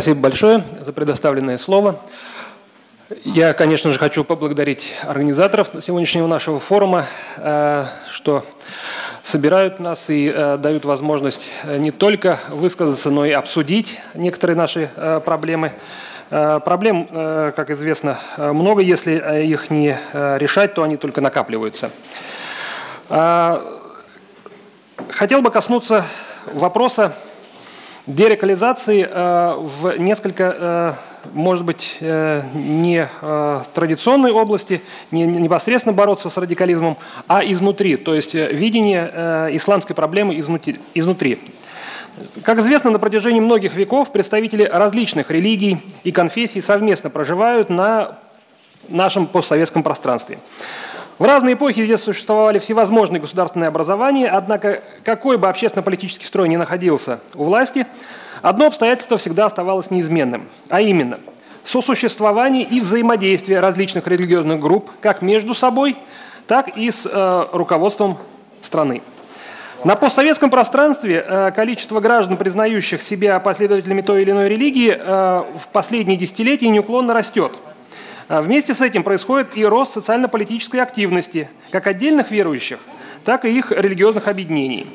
Спасибо большое за предоставленное слово. Я, конечно же, хочу поблагодарить организаторов сегодняшнего нашего форума, э, что собирают нас и э, дают возможность э, не только высказаться, но и обсудить некоторые наши проблемы. Проблем, как известно, много. Если их не решать, то они только накапливаются. Хотел бы коснуться вопроса дерекализации э, в несколько, э, может быть, э, не традиционной области, не непосредственно бороться с радикализмом, а изнутри, то есть видение исламской проблемы изнутри. Как известно, на протяжении многих веков представители различных религий и конфессий совместно проживают на нашем постсоветском пространстве. В разные эпохи здесь существовали всевозможные государственные образования, однако какой бы общественно-политический строй ни находился у власти, одно обстоятельство всегда оставалось неизменным, а именно сосуществование и взаимодействие различных религиозных групп как между собой, так и с э, руководством страны. На постсоветском пространстве э, количество граждан, признающих себя последователями той или иной религии, э, в последние десятилетия неуклонно растет – вместе с этим происходит и рост социально-политической активности как отдельных верующих, так и их религиозных объединений.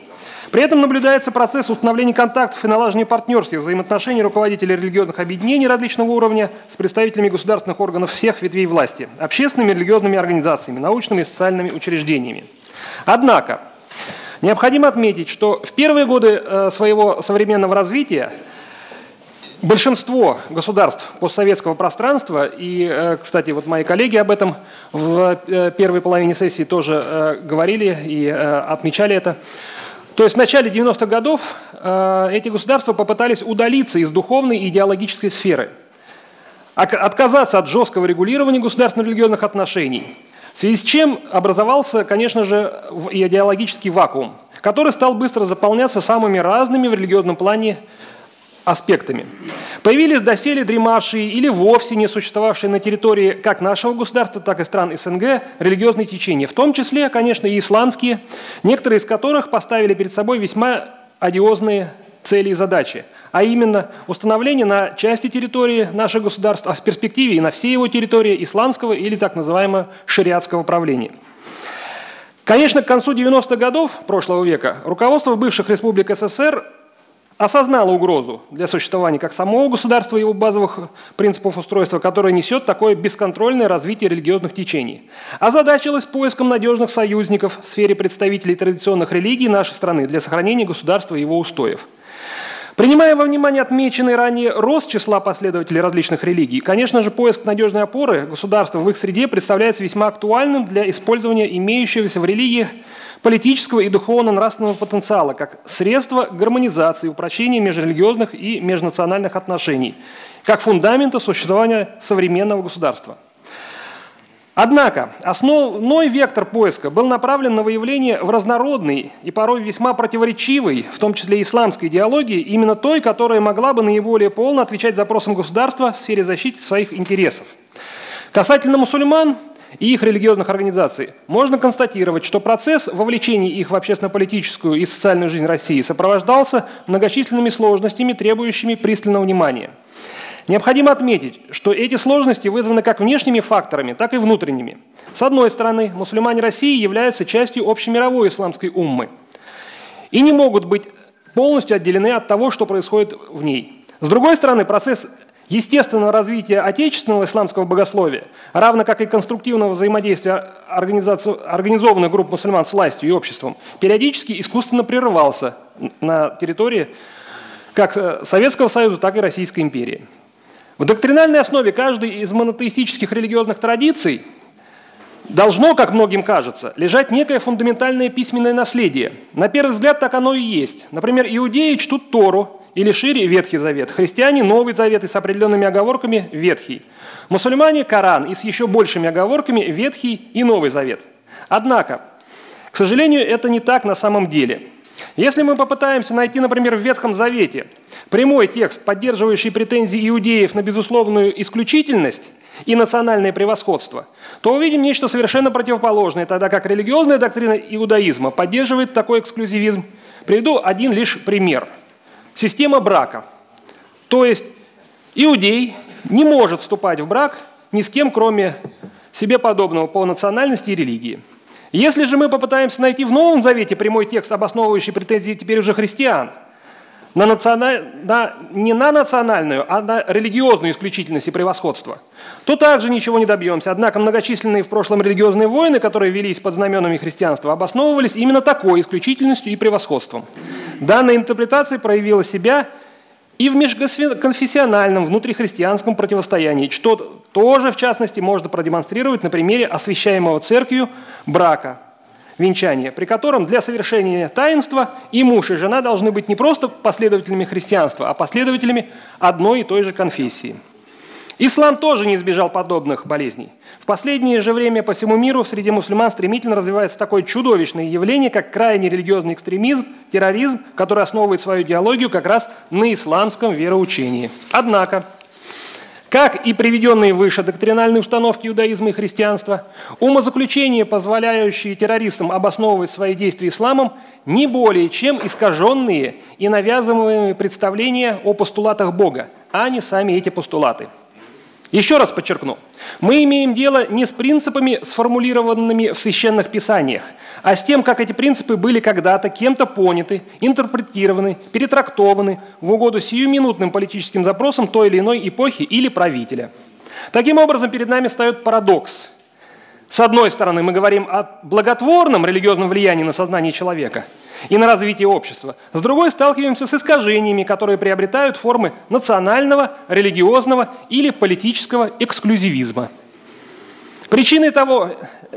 При этом наблюдается процесс установления контактов и налаживания партнерских взаимоотношений руководителей религиозных объединений различного уровня с представителями государственных органов всех ветвей власти, общественными религиозными организациями, научными и социальными учреждениями. Однако, необходимо отметить, что в первые годы э, своего современного развития Большинство государств постсоветского пространства, и, э, кстати, вот мои коллеги об этом в э, первой половине сессии тоже э, говорили и отмечали это, то есть в начале 90-х годов эти государства попытались удалиться из духовной и идеологической сферы, отказаться от жесткого регулирования государственно-религиозных отношений, в связи с чем образовался, конечно же, идеологический вакуум, который стал быстро заполняться самыми разными в религиозном плане аспектами. Появились доселе дремавшие или вовсе не существовавшие на территории как нашего государства, так и стран СНГ религиозные течения, в том числе, конечно, и исламские, некоторые из которых поставили перед собой весьма одиозные цели и задачи, а именно установление на части территории нашего государства, а в перспективе и на всей его территории исламского или так называемого шариатского правления. Конечно, к концу 90-х годов прошлого века руководство бывших республик СССР осознала угрозу для существования как самого государства и его базовых принципов устройства, которое несет такое бесконтрольное развитие религиозных течений. Озадачилась поиском надежных союзников в сфере представителей традиционных религий нашей страны для сохранения государства и его устоев. Принимая во внимание отмеченный ранее рост числа последователей различных религий, конечно же, поиск надежной опоры государства в их среде представляется весьма актуальным для использования имеющегося в религиях политического и духовно-нравственного потенциала как средство гармонизации и упрочения межрелигиозных и межнациональных отношений, как фундамента существования современного государства. Однако основной вектор поиска был направлен на выявление в разнородной и порой весьма противоречивой, в том числе исламской идеологии, именно той, которая могла бы наиболее полно отвечать запросам государства в сфере защиты своих интересов. Касательно мусульман, и их религиозных организаций, можно констатировать, что процесс вовлечения их в общественно-политическую и социальную жизнь России сопровождался многочисленными сложностями, требующими пристального внимания. Необходимо отметить, что эти сложности вызваны как внешними факторами, так и внутренними. С одной стороны, мусульмане России являются частью общемировой исламской уммы и не могут быть полностью отделены от того, что происходит в ней. С другой стороны, процесс естественного развития отечественного исламского богословия, равно как и конструктивного взаимодействия организованных групп мусульман с властью и обществом, периодически искусственно прерывался на территории как э, Советского Союза, так и Российской империи. В доктринальной основе каждой из монотеистических религиозных традиций должно, как многим кажется, лежать некое фундаментальное письменное наследие. На первый взгляд так оно и есть. Например, иудеи чтут Тору, или шире Ветхий Завет. Христиане – Новый Завет и с определенными оговорками – Ветхий. Мусульмане – Коран и с еще большими оговорками – Ветхий и Новый Завет. Однако, к сожалению, это не так на самом деле. Если мы попытаемся найти, например, в Ветхом Завете прямой текст, поддерживающий претензии иудеев на безусловную исключительность и национальное превосходство, то увидим нечто совершенно противоположное, тогда как религиозная доктрина иудаизма поддерживает такой эксклюзивизм. Приведу один лишь пример – Система брака. То есть Иудей не может вступать в брак ни с кем, кроме себе подобного по национальности и религии. Если же мы попытаемся найти в Новом Завете прямой текст, обосновывающий претензии теперь уже христиан – на националь... на... не на национальную, а на религиозную исключительность и превосходство, то также ничего не добьемся. Однако многочисленные в прошлом религиозные войны, которые велись под знаменами христианства, обосновывались именно такой исключительностью и превосходством. Данная интерпретация проявила себя и в межконфессиональном внутрихристианском противостоянии, что тоже, в частности, можно продемонстрировать на примере освящаемого церковью брака – венчание, при котором для совершения таинства и муж, и жена должны быть не просто последователями христианства, а последователями одной и той же конфессии. Ислам тоже не избежал подобных болезней. В последнее же время по всему миру среди мусульман стремительно развивается такое чудовищное явление, как крайне религиозный экстремизм, терроризм, который основывает свою идеологию как раз на исламском вероучении. Однако, как и приведенные выше доктринальные установки иудаизма и христианства, умозаключения, позволяющие террористам обосновывать свои действия исламом, не более чем искаженные и навязываемые представления о постулатах Бога, а не сами эти постулаты – еще раз подчеркну, мы имеем дело не с принципами, сформулированными в священных писаниях, а с тем, как эти принципы были когда-то кем-то поняты, интерпретированы, перетрактованы в угоду сиюминутным политическим запросам той или иной эпохи или правителя. Таким образом, перед нами встает парадокс. С одной стороны, мы говорим о благотворном религиозном влиянии на сознание человека – и на развитие общества. С другой сталкиваемся с искажениями, которые приобретают формы национального, религиозного или политического эксклюзивизма. Причиной, того,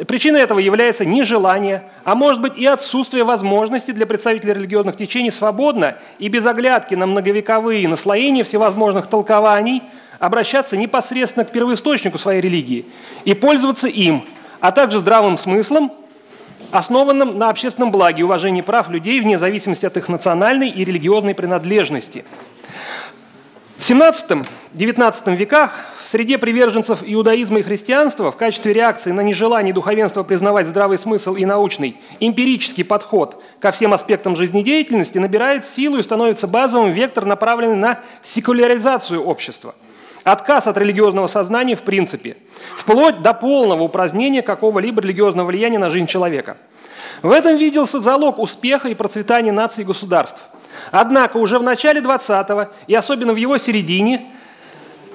причиной этого является нежелание, а может быть и отсутствие возможности для представителей религиозных течений свободно и без оглядки на многовековые наслоения всевозможных толкований обращаться непосредственно к первоисточнику своей религии и пользоваться им, а также здравым смыслом основанном на общественном благе и уважении прав людей вне зависимости от их национальной и религиозной принадлежности. В XVII-XIX веках среде приверженцев иудаизма и христианства в качестве реакции на нежелание духовенства признавать здравый смысл и научный эмпирический подход ко всем аспектам жизнедеятельности набирает силу и становится базовым вектор, направленный на секуляризацию общества – Отказ от религиозного сознания в принципе, вплоть до полного упразднения какого-либо религиозного влияния на жизнь человека. В этом виделся залог успеха и процветания наций и государств. Однако уже в начале 20-го и особенно в его середине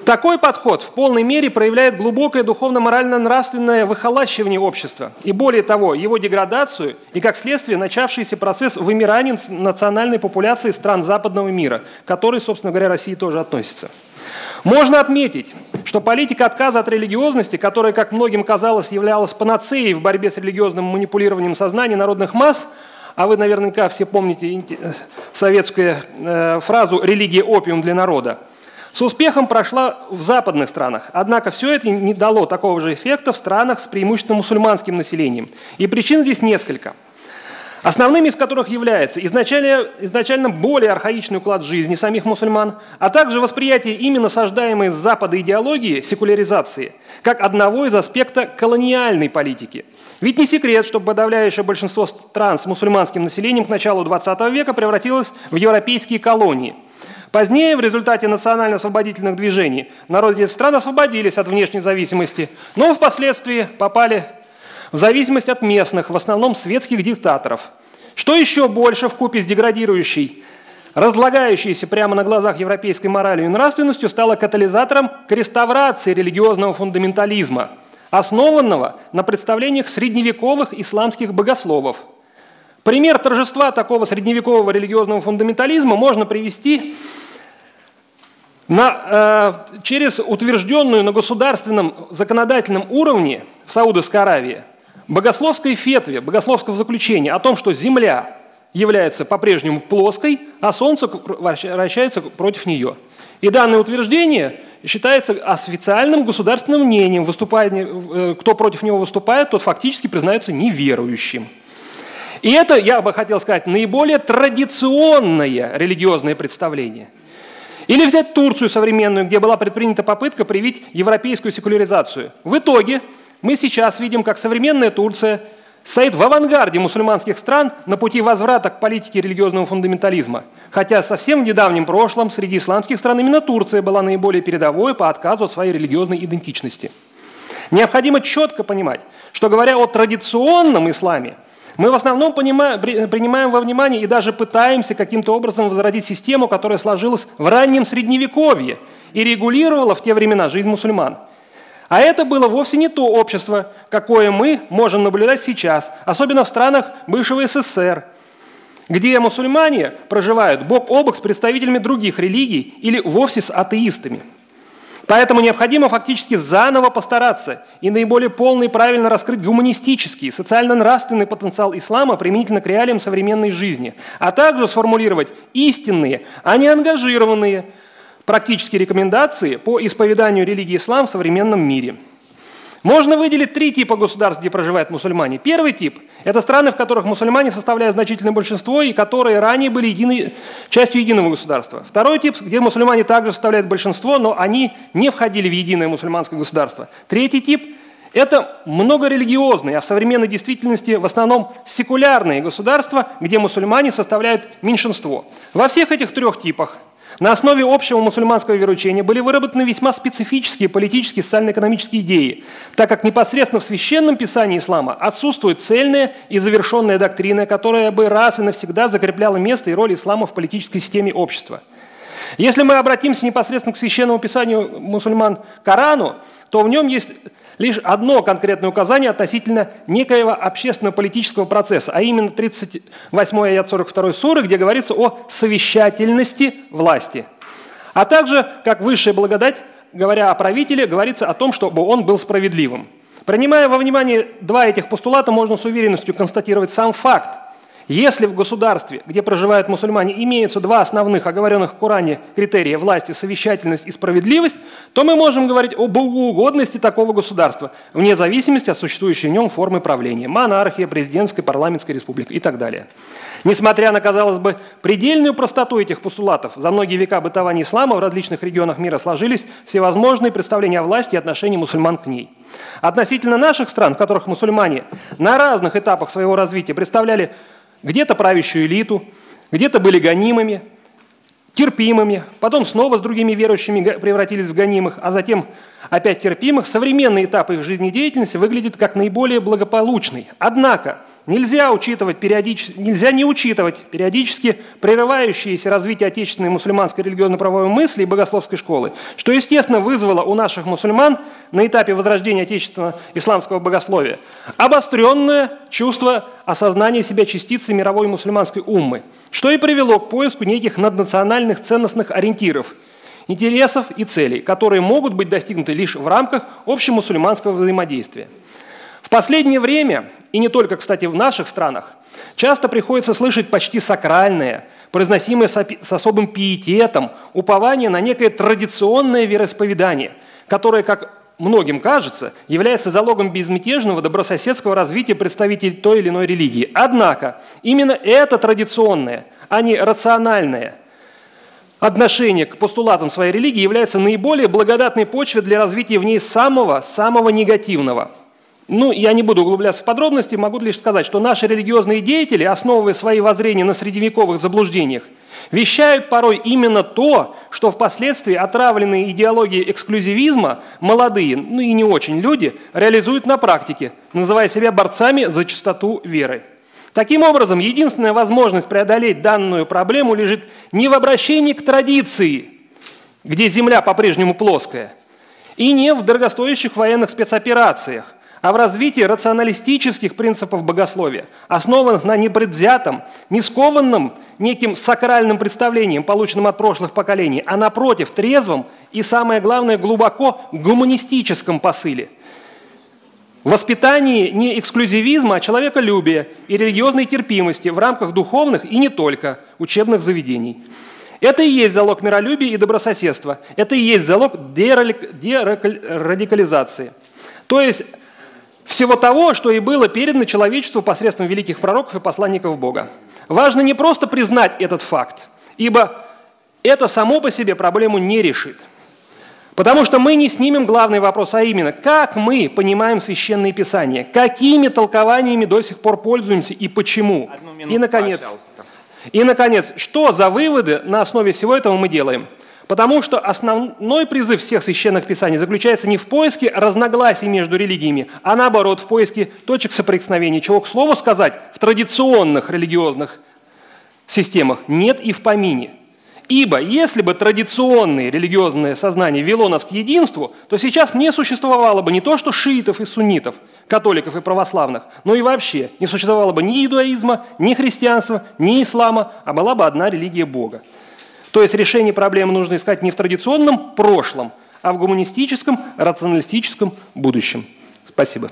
такой подход в полной мере проявляет глубокое духовно-морально-нравственное выхолащивание общества и, более того, его деградацию и, как следствие, начавшийся процесс вымирания национальной популяции стран западного мира, к которой, собственно говоря, России тоже относится. Можно отметить, что политика отказа от религиозности, которая, как многим казалось, являлась панацеей в борьбе с религиозным манипулированием сознания народных масс, а вы наверняка все помните советскую э, фразу «религия – опиум для народа», с успехом прошла в западных странах. Однако все это не дало такого же эффекта в странах с преимущественно мусульманским населением. И причин здесь несколько – основными из которых является изначально, изначально более архаичный уклад жизни самих мусульман, а также восприятие ими насаждаемой с Запада идеологии секуляризации, как одного из аспектов колониальной политики. Ведь не секрет, что подавляющее большинство стран с мусульманским населением к началу XX века превратилось в европейские колонии. Позднее, в результате национально-освободительных движений, народы этих стран освободились от внешней зависимости, но впоследствии попали в зависимости от местных, в основном светских диктаторов. Что еще больше в купе с деградирующей, разлагающейся прямо на глазах европейской моралью и нравственностью, стало катализатором к реставрации религиозного фундаментализма, основанного на представлениях средневековых исламских богословов. Пример торжества такого средневекового религиозного фундаментализма можно привести на, э, через утвержденную на государственном законодательном уровне в Саудовской Аравии богословской фетве, богословского заключения о том, что Земля является по-прежнему плоской, а Солнце вращается против нее. И данное утверждение считается официальным государственным мнением. Э, кто против него выступает, тот фактически признается неверующим. И это, я бы хотел сказать, наиболее традиционное религиозное представление. Или взять Турцию современную, где была предпринята попытка привить европейскую секуляризацию. В итоге мы сейчас видим, как современная Турция стоит в авангарде мусульманских стран на пути возврата к политике религиозного фундаментализма. Хотя совсем в недавнем прошлом среди исламских стран именно Турция была наиболее передовой по отказу от своей религиозной идентичности. Необходимо четко понимать, что говоря о традиционном исламе, мы в основном понимаем, принимаем во внимание и даже пытаемся каким-то образом возродить систему, которая сложилась в раннем Средневековье и регулировала в те времена жизнь мусульман. А это было вовсе не то общество, какое мы можем наблюдать сейчас, особенно в странах бывшего СССР, где мусульмане проживают бок о бок с представителями других религий или вовсе с атеистами – Поэтому необходимо фактически заново постараться и наиболее полно и правильно раскрыть гуманистический, социально-нравственный потенциал ислама применительно к реалиям современной жизни, а также сформулировать истинные, а не ангажированные практические рекомендации по исповеданию религии ислам в современном мире – можно выделить три типа государств, где проживают мусульмане. Первый тип – это страны, в которых мусульмане составляют значительное большинство и которые ранее были единой, частью единого государства. Второй тип, где мусульмане также составляют большинство, но они не входили в единое мусульманское государство. Третий тип – это многорелигиозные, а в современной действительности в основном секулярные государства, где мусульмане составляют меньшинство. Во всех этих трех типах на основе общего мусульманского вероучения были выработаны весьма специфические политические и социально-экономические идеи, так как непосредственно в священном писании ислама отсутствует цельная и завершенная доктрина, которая бы раз и навсегда закрепляла место и роль ислама в политической системе общества. Если мы обратимся непосредственно к священному писанию мусульман Корану, то в нем есть лишь одно конкретное указание относительно некоего общественно-политического процесса, а именно 38 аят 42 суры, где говорится о совещательности власти. А также, как высшая благодать, говоря о правителе, говорится о том, чтобы он был справедливым. Принимая во внимание два этих постулата, можно с уверенностью констатировать сам факт, если в государстве, где проживают мусульмане, имеются два основных оговоренных в Коране критерия – власти, совещательность и справедливость, то мы можем говорить об угодности такого государства, вне зависимости от существующей в нем формы правления – монархия, президентская, парламентская республика и так далее. Несмотря на, казалось бы, предельную простоту этих постулатов, за многие века бытования ислама в различных регионах мира сложились всевозможные представления о власти и отношении мусульман к ней. Относительно наших стран, в которых мусульмане на разных этапах своего развития представляли где-то правящую элиту, где-то были гонимыми, терпимыми, потом снова с другими верующими превратились в гонимых, а затем опять терпимых, современный этап их жизнедеятельности выглядит как наиболее благополучный. Однако нельзя, учитывать периодически, нельзя не учитывать периодически прерывающееся развитие отечественной мусульманской религиозно-правовой мысли и богословской школы, что, естественно, вызвало у наших мусульман на этапе возрождения отечественного исламского богословия обостренное чувство осознания себя частицы мировой мусульманской уммы, что и привело к поиску неких наднациональных ценностных ориентиров – интересов и целей, которые могут быть достигнуты лишь в рамках общемусульманского взаимодействия. В последнее время, и не только, кстати, в наших странах, часто приходится слышать почти сакральное, произносимое с особым пиететом, упование на некое традиционное вероисповедание, которое, как многим кажется, является залогом безмятежного добрососедского развития представителей той или иной религии. Однако именно это традиционное, а не рациональное – отношение к постулатам своей религии является наиболее благодатной почвой для развития в ней самого-самого негативного. Ну, я не буду углубляться в подробности, могу лишь сказать, что наши религиозные деятели, основывая свои воззрения на средневековых заблуждениях, вещают порой именно то, что впоследствии отравленные идеологией эксклюзивизма молодые, ну и не очень люди, реализуют на практике, называя себя борцами за чистоту веры. Таким образом, единственная возможность преодолеть данную проблему лежит не в обращении к традиции, где Земля по-прежнему плоская, и не в дорогостоящих военных спецоперациях, а в развитии рационалистических принципов богословия, основанных на непредвзятом, не скованном неким сакральным представлением, полученным от прошлых поколений, а напротив, трезвом и, самое главное, глубоко гуманистическом посыле – воспитании не эксклюзивизма, а человеколюбия и религиозной терпимости в рамках духовных и не только учебных заведений. Это и есть залог миролюбия и добрососедства. Это и есть залог дерадикализации. То есть всего того, что и было передано человечеству посредством великих пророков и посланников Бога. Важно не просто признать этот факт, ибо это само по себе проблему не решит – Потому что мы не снимем главный вопрос, а именно, как мы понимаем священные писания, какими толкованиями до сих пор пользуемся и почему. Минуту, и, наконец, пожалуйста. и, наконец, что за выводы на основе всего этого мы делаем? Потому что основной призыв всех священных писаний заключается не в поиске разногласий между религиями, а наоборот, в поиске точек соприкосновения, чего, к слову сказать, в традиционных религиозных системах нет и в помине – Ибо если бы традиционное религиозное сознание вело нас к единству, то сейчас не существовало бы не то что шиитов и суннитов, католиков и православных, но и вообще не существовало бы ни иудаизма, ни христианства, ни ислама, а была бы одна религия Бога. То есть решение проблемы нужно искать не в традиционном прошлом, а в гуманистическом, рационалистическом будущем. Спасибо.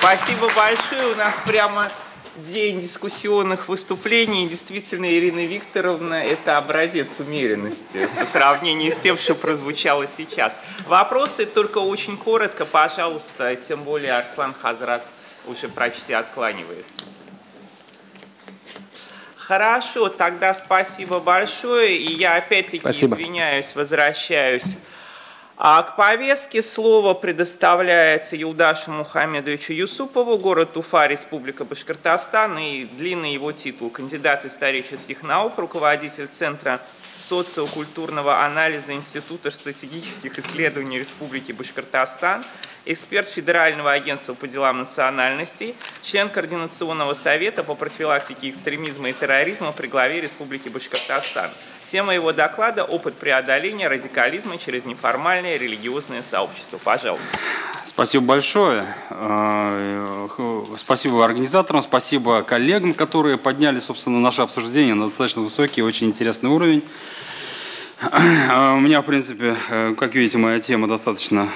Спасибо большое. У нас прямо день дискуссионных выступлений. Действительно, Ирина Викторовна – это образец умеренности по сравнению с тем, что прозвучало сейчас. Вопросы только очень коротко, пожалуйста, тем более Арслан Хазрат уже почти откланивается. Хорошо, тогда спасибо большое. И я опять-таки извиняюсь, возвращаюсь а к повестке слово предоставляется Юлдашу Мухаммедовичу Юсупову, город Уфа, Республика Башкортостан, и длинный его титул – кандидат исторических наук, руководитель Центра социокультурного анализа Института стратегических исследований Республики Башкортостан, эксперт Федерального агентства по делам национальностей, член Координационного совета по профилактике экстремизма и терроризма при главе Республики Башкортостан – Тема его доклада – опыт преодоления радикализма через неформальное религиозное сообщество. Пожалуйста. Спасибо большое. Э, спасибо организаторам, спасибо коллегам, которые подняли, собственно, наше обсуждение на достаточно высокий очень интересный уровень. Э, у меня, в принципе, э, как видите, моя тема достаточно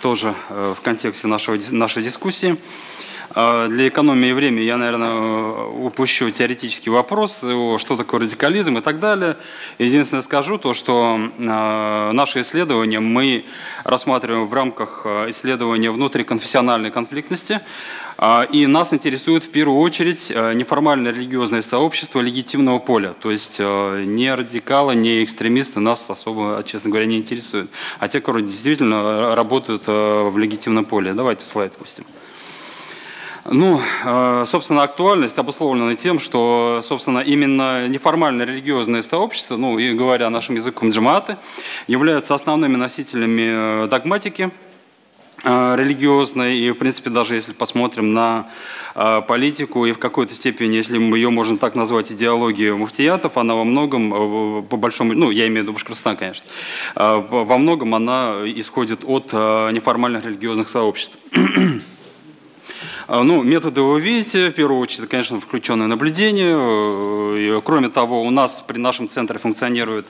тоже в контексте нашего, нашей дискуссии. А, для экономии времени я, наверное, упущу теоретический вопрос, что такое радикализм и так далее. Единственное скажу то, что а, наши исследования мы рассматриваем в рамках а, исследования внутриконфессиональной конфликтности. И нас интересует в первую очередь неформальное религиозное сообщество легитимного поля. То есть не радикалы, не экстремисты нас особо, честно говоря, не интересуют. А те, которые действительно работают в легитимном поле. Давайте слайд пустим. Ну, э, собственно, актуальность обусловлена тем, что, собственно, именно неформальное религиозное сообщество, ну, и говоря нашим языком джаматы, являются основными носителями э, догматики, э, религиозной, и, в принципе, даже если посмотрим на политику, и в какой-то степени, если ее можно так назвать, идеологию муфтиятов, она во многом, по большому, ну, я имею в виду Башкортостан, конечно, во многом она исходит от неформальных религиозных сообществ. А, ну, методы вы видите, в первую очередь, конечно, включенное наблюдение. Э, кроме того, у нас при нашем центре функционирует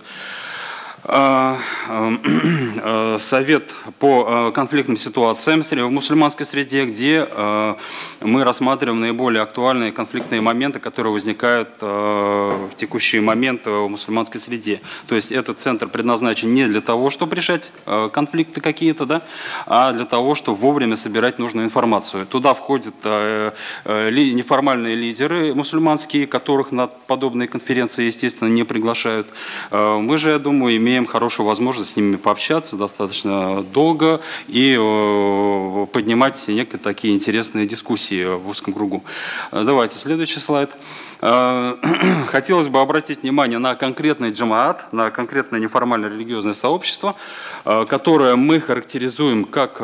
совет по э, конфликтным ситуациям в мусульманской среде, где э, мы рассматриваем наиболее актуальные конфликтные моменты, которые возникают в текущий момент в мусульманской среде. То есть этот центр предназначен не для того, чтобы решать конфликты какие-то, да, а для того, чтобы вовремя собирать нужную информацию. Туда входят неформальные лидеры мусульманские, которых на подобные конференции, естественно, не приглашают. Мы же, я думаю, имеем имеем хорошую возможность с ними пообщаться достаточно долго и э, поднимать некие такие интересные дискуссии в узком кругу. Э, давайте следующий слайд. Э, хотелось бы обратить внимание на конкретный джамаат, на конкретное неформальное религиозное сообщество, которое мы характеризуем как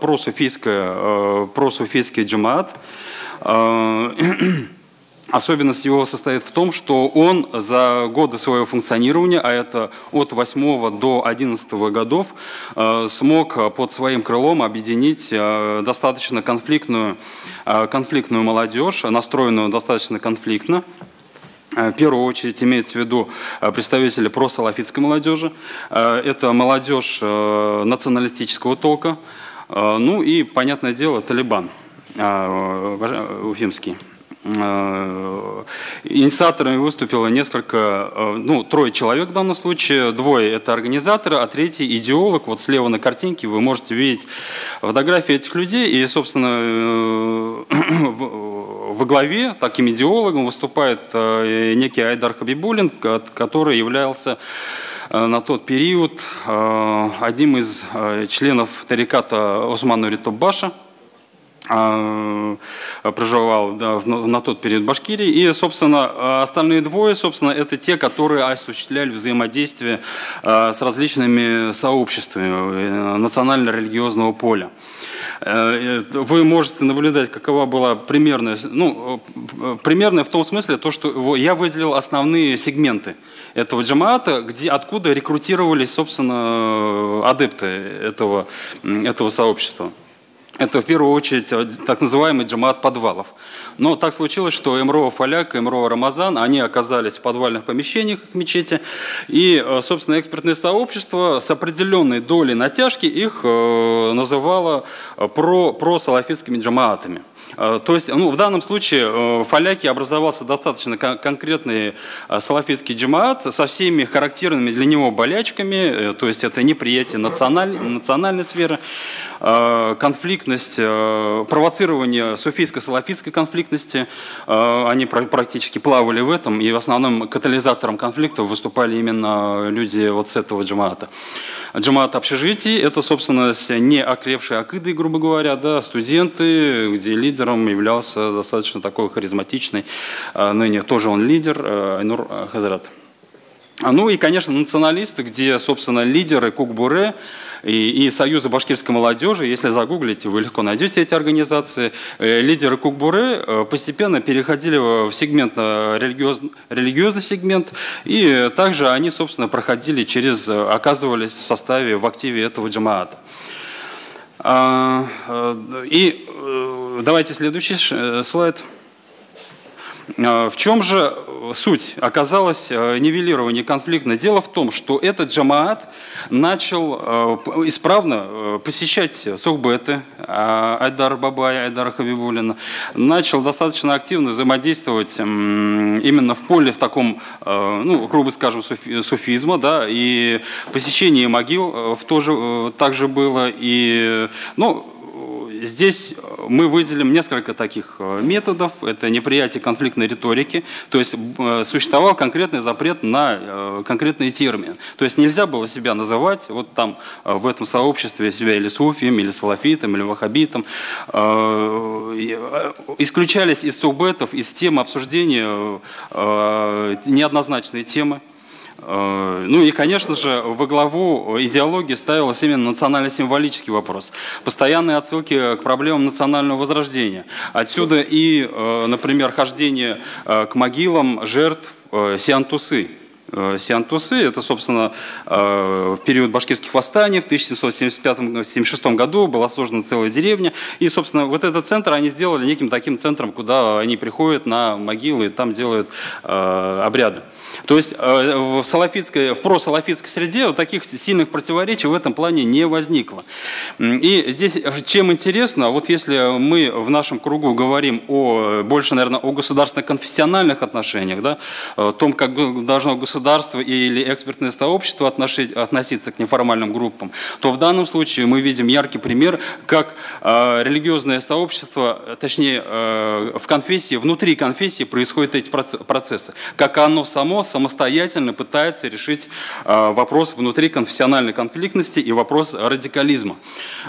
просуфийское, просуфийский джамаат. Особенность его состоит в том, что он за годы своего функционирования, а это от 8 до 11 годов, э, смог под своим крылом объединить э, достаточно конфликтную, э, конфликтную молодежь, настроенную достаточно конфликтно, в первую очередь имеется в виду представители просалафитской молодежи. Это молодежь националистического толка. Ну и, понятное дело, Талибан уфимский. Э, инициаторами выступило несколько, э, ну, трое человек в данном случае, двое это организаторы, а третий идеолог. Вот слева на картинке вы можете видеть фотографии этих людей, и, собственно, э, во главе таким идеологом выступает некий Айдар Хабибулин, который являлся на тот период одним из членов тариката Осману Ритубаша – проживал да, на тот период в Башкирии. И, собственно, остальные двое, собственно, это те, которые осуществляли взаимодействие а, с различными сообществами э, национально-религиозного поля. Э, вы можете наблюдать, какова была примерная, ну, э, примерная в том смысле, то, что я выделил основные сегменты этого джамаата, где, откуда рекрутировались, собственно, адепты этого, этого сообщества. Это в первую очередь э, так называемый джамаат подвалов. Но так случилось, что Эмрова Фаляк и Эмрова Рамазан, они оказались в подвальных помещениях мечети, и, э, собственно, экспертное сообщество с определенной долей натяжки их э, называло про, про салафистскими джамаатами. То есть, ну, в данном случае в Фаляке образовался достаточно конкретный салафитский джамаат со всеми характерными для него болячками, то есть это неприятие националь, национальной сферы, конфликтность, э, провоцирование суфийско-салафитской конфликтности. Э, они практически плавали в этом, и в основном катализатором конфликтов выступали именно люди вот с этого джамаата. Джамаат общежитий – это, собственно, не окрепшие акиды, грубо говоря, да, студенты, где лидером являлся достаточно такой харизматичный, ныне тоже он лидер, Айнур Хазрат. Ну и, конечно, националисты, где, собственно, лидеры Кукбуре – и, и Союза башкирской молодежи, если загуглите, вы легко найдете эти организации. Э, лидеры Кукбуры э, постепенно переходили в сегмент, э, религиозный, религиозный сегмент, и также они, собственно, проходили через, оказывались в составе, в активе этого джамаата. А, и давайте следующий слайд. В чем же суть? Оказалась э, нивелирование конфликта. Дело в том, что этот джамаат начал э, исправно э, посещать сухбеты Айдар Бабая, Айдара Хабибулина, начал достаточно активно взаимодействовать именно в поле в таком, ну, грубо скажем, суфизма, да, и посещение могил тоже также было, и, ну, Здесь э, мы выделим несколько таких э, методов. Это неприятие конфликтной риторики, то есть э, существовал конкретный запрет на конкретные термины. То есть нельзя было себя называть вот там в этом сообществе себя или суфием, или салафитом, или вахабитом. Исключались из субетов, из темы обсуждения неоднозначные темы. Э, ну и, конечно же, во главу идеологии ставилась именно национально-символический вопрос. Постоянные отсылки к проблемам национального возрождения. Отсюда и, э, например, хождение э, к могилам жертв Сиантусы. Сиантусы. Это, собственно, период башкирских восстаний в 1775-76 году была сложена целая деревня. И, собственно, вот этот центр они сделали неким таким центром, куда они приходят на могилы и там делают обряды. То есть э, в, салафитской, в просалафитской среде вот таких сильных противоречий в этом плане не возникло. И здесь чем интересно, вот если мы в нашем кругу говорим о, больше, наверное, о государственно-конфессиональных отношениях, да, о том, как должно государство или экспертное сообщество относиться к неформальным группам, то в данном случае мы видим яркий пример, как э, религиозное сообщество, точнее, э, в конфессии, внутри конфессии происходят эти процессы, как оно само самостоятельно пытается решить э, вопрос внутри конфессиональной конфликтности и вопрос радикализма.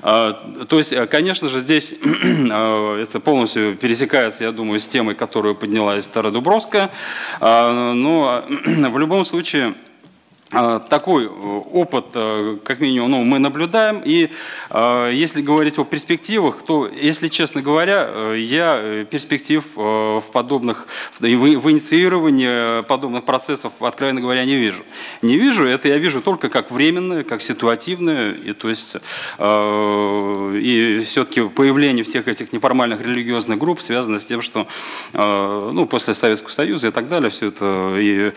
Э, то есть, э, конечно же, здесь это полностью пересекается, я думаю, с темой, которую подняла Стародубровская, но в любом случае такой э, опыт, э, как минимум, ну, мы наблюдаем. И э, если говорить о перспективах, то, если честно говоря, я перспектив в подобных, в инициировании подобных процессов, откровенно говоря, не вижу. Не вижу, это я вижу только как временное, как ситуативное. И, то есть, и все-таки появление всех этих неформальных религиозных групп связано с тем, что ну, после Советского Союза и так далее, все это и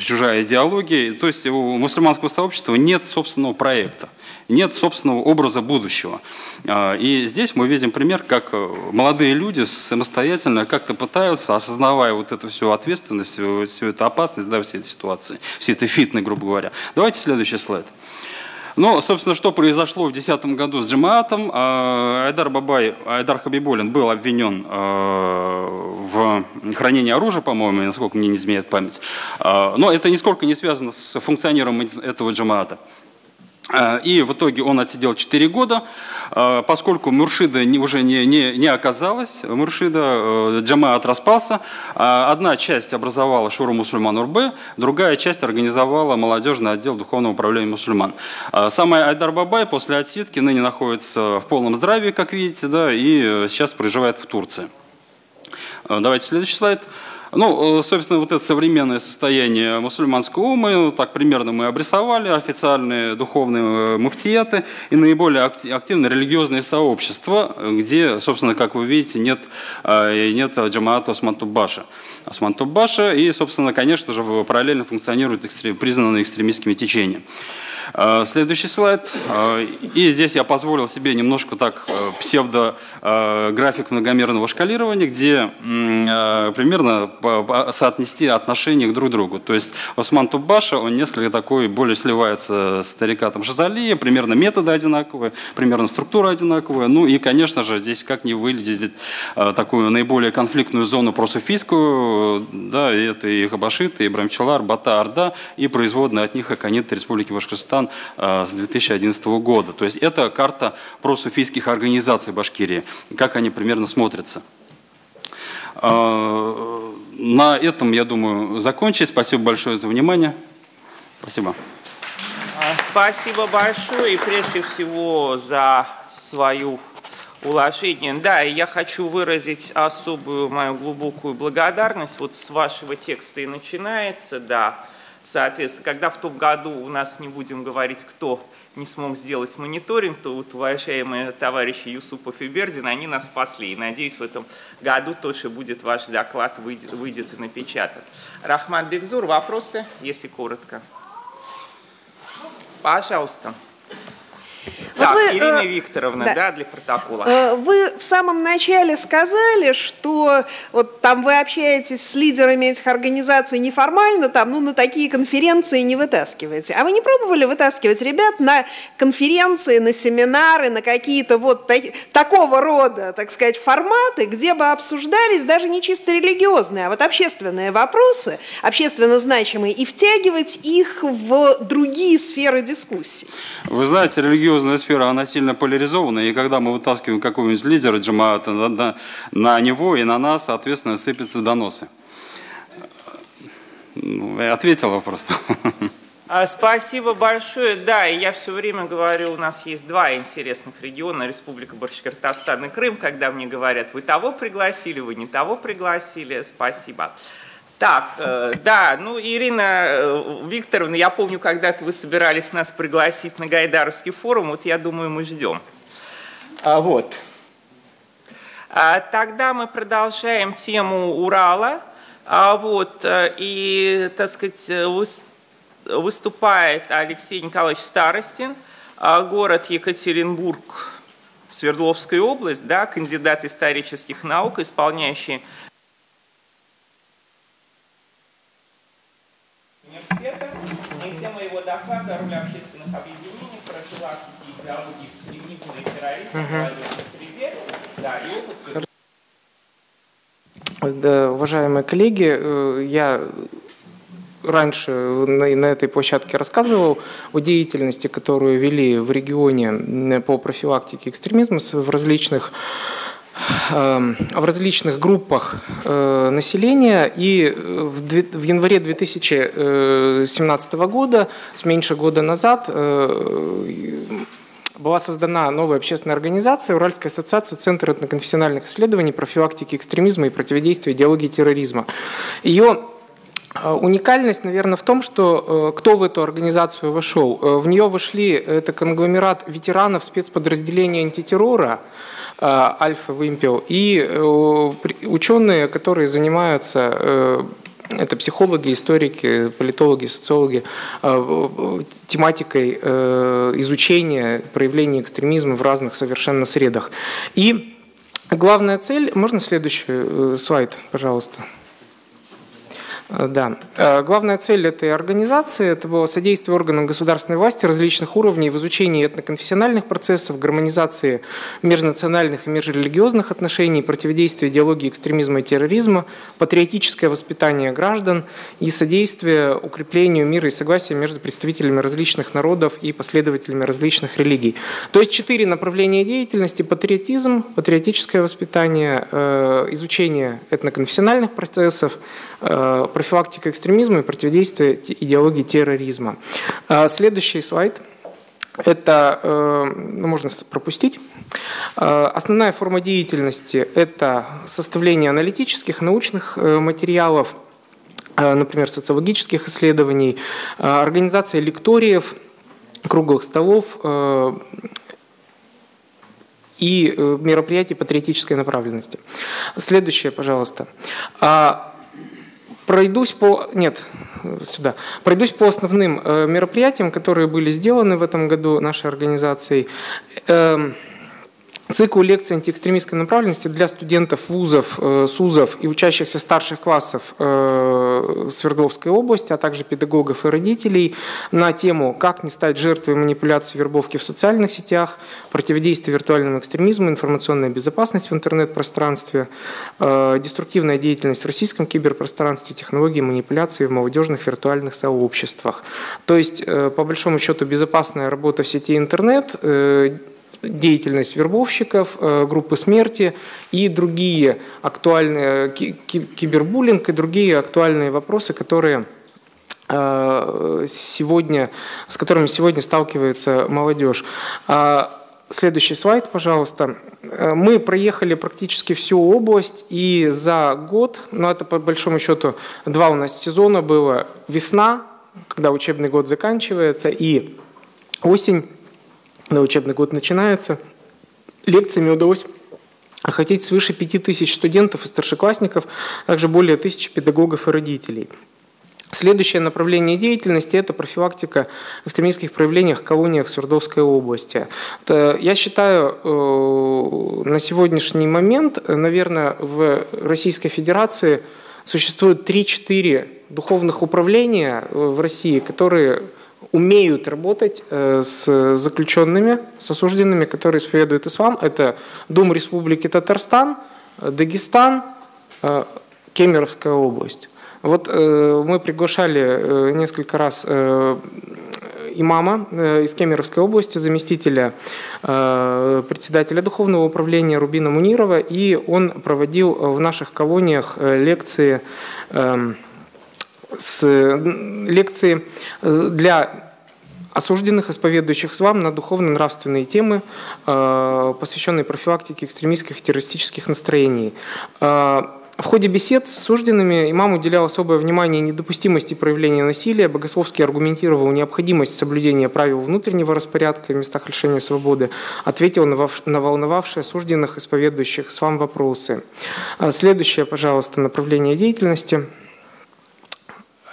чужая идеологии, то есть у мусульманского сообщества нет собственного проекта, нет собственного образа будущего. А, и здесь мы видим пример, как э, молодые люди самостоятельно как-то пытаются, осознавая вот эту всю ответственность, всю, эту опасность, да, всей этой ситуации, всей этой фитной, грубо говоря. Давайте следующий слайд. Ну, собственно, что произошло в 2010 году с Джамаатом? А, Айдар Бабай, Айдар Хабибулин был обвинен а, в хранении оружия, по-моему, насколько мне не изменяет память. А, но это нисколько не связано с функционированием этого Джамаата. Э, и в итоге он отсидел 4 года, э, поскольку Муршида уже не, не, не оказалось, Муршида, э, Джамаат распался, одна часть образовала Шуру Мусульман УРБ, другая часть организовала молодежный отдел Духовного управления мусульман. Сам Айдар Бабай после отсидки ныне находится в полном здравии, как видите, да, и сейчас проживает в Турции. Давайте следующий слайд. Ну, э, собственно, вот это современное состояние мусульманского ума, так примерно мы обрисовали, официальные духовные э, муфтияты и наиболее активные религиозные сообщества, где, собственно, как вы видите, нет, э, нет джамаата Османтубаша. Османтубаша и, собственно, конечно же, параллельно функционируют признанные экстремистскими течения. Э, следующий слайд. Э, и здесь я позволил себе немножко так э, псевдо-график многомерного шкалирования, где примерно соотнести отношения друг к другу. То есть Осман Тубаша, он несколько такой, более сливается с Тарикатом Шазалия, примерно методы одинаковые, примерно структура одинаковая. Ну и, конечно же, здесь как не выглядеть такую наиболее конфликтную зону просуфийскую, да, это и Хабашиты, и Брамчалар, Бата, Орда, и производные от них Аконит Республики Башкортостан Казахстан э, с 2011 года. То есть это карта просуфийских организаций Башкирии, как они примерно смотрятся. Э, на этом, я думаю, закончить. Спасибо большое за внимание. Спасибо. А, спасибо большое и прежде всего за свою уложение. Да, и я хочу выразить особую мою глубокую благодарность. Вот с вашего текста и начинается, да. Соответственно, когда в том году у нас не будем говорить, кто не смог сделать мониторинг, то вот уважаемые товарищи Юсупов и Бердин, они нас спасли. И надеюсь, в этом году тоже будет ваш доклад, выйдет, выйдет и напечатан. Рахман Бекзур, вопросы, если коротко? Пожалуйста. Так, вы, Ирина э, Викторовна, да. да, для протокола. Э, вы в самом начале сказали, что вот там вы общаетесь с лидерами этих организаций неформально, там, ну, на такие конференции не вытаскиваете. А вы не пробовали вытаскивать ребят на конференции, на семинары, на какие-то вот так, такого рода, так сказать, форматы, где бы обсуждались даже не чисто религиозные, а вот общественные вопросы, общественно значимые, и втягивать их в другие сферы дискуссий? Вы знаете, религиозная сфера, она сильно поляризована, и когда мы вытаскиваем какого-нибудь лидера джамаата на, него и на нас, соответственно, сыпятся доносы. Ну, ответил вопрос. А, спасибо большое. Да, и я все время говорю, у нас есть два интересных региона, Республика Башкортостан и Крым, когда мне говорят, вы того пригласили, вы не того пригласили. Спасибо. Так, э, да, ну, Ирина э, Викторовна, я помню, когда-то вы собирались нас пригласить на Гайдаровский форум, вот я думаю, мы ждем. А, вот. А, тогда мы продолжаем тему Урала. А, вот, э, и, так сказать, выступает Алексей Николаевич Старостин, а, город Екатеринбург, Свердловская область, да, кандидат исторических наук, исполняющий университета. И тема доклада «Роль общественных объединений, профилактики, идеологии экстремизма и терроризма в молодежной среде». Да, и опыт да, уважаемые коллеги, э, я раньше на, на этой площадке рассказывал о деятельности, которую вели в регионе по профилактике экстремизма в различных в различных группах э, населения. И в январе 2017 года, с меньше года назад, э, была создана новая общественная организация Уральская ассоциация Центра этноконфессиональных исследований, профилактики экстремизма и противодействия идеологии терроризма. Ее э, Уникальность, наверное, в том, что кто в эту организацию вошел. В нее вошли, это конгломерат ветеранов спецподразделения антитеррора, Э, альфа-вымпел, и э, ученые, которые занимаются э, это психологи, историки, политологи, социологи, тематикой изучения проявления экстремизма в разных совершенно средах. И главная цель, можно следующий слайд, пожалуйста? Э, да. Э, главная цель этой организации – это было содействие органам государственной власти различных уровней в изучении этноконфессиональных процессов, гармонизации межнациональных и межрелигиозных отношений, противодействие идеологии экстремизма и терроризма, патриотическое воспитание граждан и содействие укреплению мира и согласия между представителями различных народов и последователями различных религий. То есть четыре направления деятельности – патриотизм, патриотическое воспитание, э, изучение этноконфессиональных процессов, профилактика экстремизма и противодействие идеологии терроризма. А, следующий слайд. Это, э, ну, можно пропустить. А, основная форма деятельности – это составление аналитических, научных э, материалов, э, например, социологических исследований, организация лекториев, круглых столов и мероприятий патриотической направленности. Следующее, пожалуйста. Пройдусь по... Нет, сюда. Пройдусь по основным э, мероприятиям, которые были сделаны в этом году нашей организацией. Цикл лекций антиэкстремистской направленности для студентов вузов, э, СУЗов и учащихся старших классов э, Свердловской области, а также педагогов и родителей на тему «Как не стать жертвой манипуляций вербовки в социальных сетях, противодействие виртуальному экстремизму, информационная безопасность в интернет-пространстве, э, деструктивная деятельность в российском киберпространстве, технологии манипуляции в молодежных виртуальных сообществах». То есть, по большому счету, безопасная работа в сети интернет – деятельность вербовщиков, э, группы смерти и другие актуальные, кибербуллинг и другие актуальные вопросы, которые э, сегодня, с которыми сегодня сталкивается молодежь. А, следующий слайд, пожалуйста. Э, мы проехали практически всю область, и за год, ну это по большому счету два у нас сезона было, весна, когда учебный год заканчивается, и осень, когда учебный год начинается, лекциями удалось охватить свыше 5000 студентов и старшеклассников, а также более тысячи педагогов и родителей. Следующее направление деятельности – это профилактика экстремистских проявлений в колониях Свердловской области. Я считаю, э, на сегодняшний момент, наверное, в Российской Федерации существует 3-4 духовных управления э, в России, которые умеют работать э, с заключенными, с осужденными, которые исповедуют ислам. Это Дум Республики Татарстан, Дагестан, э, Кемеровская область. Вот э, мы приглашали несколько раз имама из Кемеровской области, заместителя председателя духовного управления Рубина Мунирова, и он проводил в наших колониях лекции эм, с лекции э, для осужденных, исповедующих ислам на духовно-нравственные темы, э, посвященные профилактике экстремистских и террористических настроений. Э, в ходе бесед с осужденными имам уделял особое внимание недопустимости проявления насилия, богословски аргументировал необходимость соблюдения правил внутреннего распорядка в местах лишения свободы, ответил на волновавшие осужденных, исповедующих ислам вопросы. Следующее, пожалуйста, направление деятельности –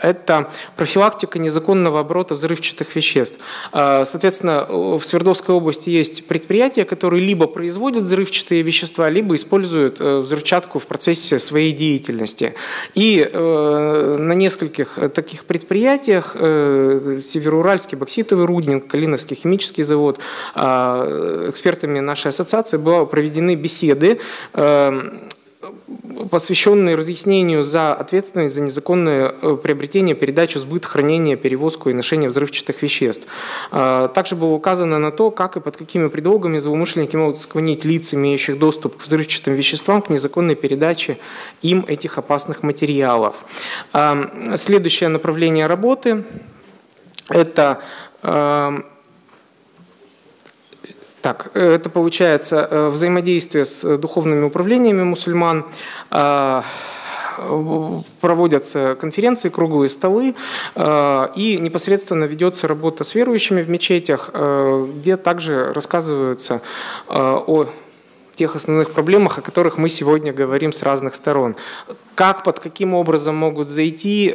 это профилактика незаконного оборота взрывчатых веществ. А, соответственно, в Свердловской области есть предприятия, которые либо производят взрывчатые вещества, либо используют э, взрывчатку в процессе своей деятельности. И э, на нескольких таких предприятиях э, Североуральский бокситовый рудник, Калиновский химический завод, а, экспертами нашей ассоциации были проведены беседы посвященный разъяснению за ответственность за незаконное э, приобретение, передачу, сбыт, хранение, перевозку и ношение взрывчатых веществ. А, также было указано на то, как и под какими предлогами злоумышленники могут склонить лиц, имеющих доступ к взрывчатым веществам, к незаконной передаче им этих опасных материалов. Следующее направление работы – это так, э, это получается э, взаимодействие с э, духовными управлениями мусульман, проводятся конференции, круглые столы, и непосредственно ведется работа с верующими в мечетях, где также рассказываются о тех основных проблемах, о которых мы сегодня говорим с разных сторон. Как, под каким образом могут зайти,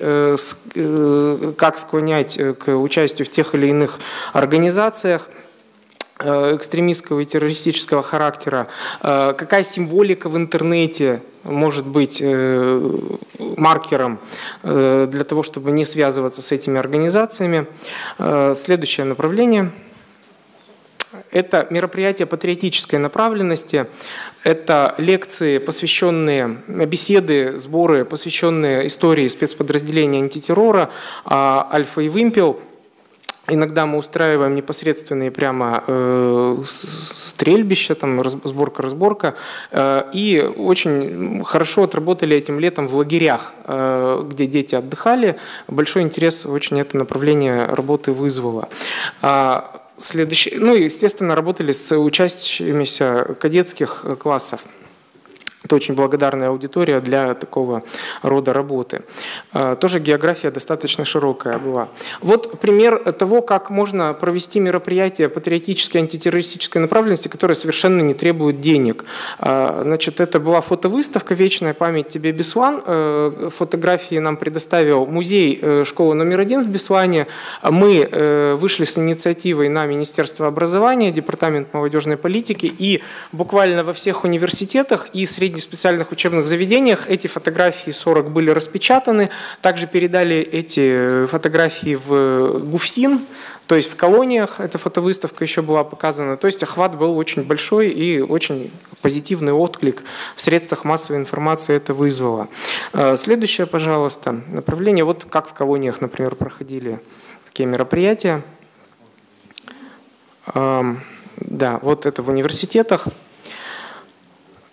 как склонять к участию в тех или иных организациях – экстремистского и террористического характера, какая символика в интернете может быть маркером для того, чтобы не связываться с этими организациями. Следующее направление – это мероприятия патриотической направленности, это лекции, посвященные, беседы, сборы, посвященные истории спецподразделения антитеррора а, «Альфа» и «Вымпел». Иногда мы устраиваем непосредственные прямо э, стрельбища, там сборка-разборка. Э, и очень хорошо отработали этим летом в лагерях, э, где дети отдыхали. Большой интерес очень это направление работы вызвало. А, Следующий, ну и, естественно, работали с учащимися кадетских классов. Это очень благодарная аудитория для такого рода работы. А, тоже география достаточно широкая была. Вот пример того, как можно провести мероприятие патриотической антитеррористической направленности, которое совершенно не требует денег. А, значит, это была фотовыставка «Вечная память тебе, Беслан». Э, фотографии нам предоставил музей э, школы номер один в Беслане. Мы э, вышли с инициативой на Министерство образования, Департамент молодежной политики, и буквально во всех университетах и среди среди специальных учебных заведениях эти фотографии 40 были распечатаны. Также передали эти фотографии в ГУФСИН, то есть в колониях эта фотовыставка еще была показана. То есть охват был очень большой и очень позитивный отклик в средствах массовой информации это вызвало. Э, следующее, пожалуйста, направление. Вот как в колониях, например, проходили такие мероприятия. Эм, да, вот это в университетах.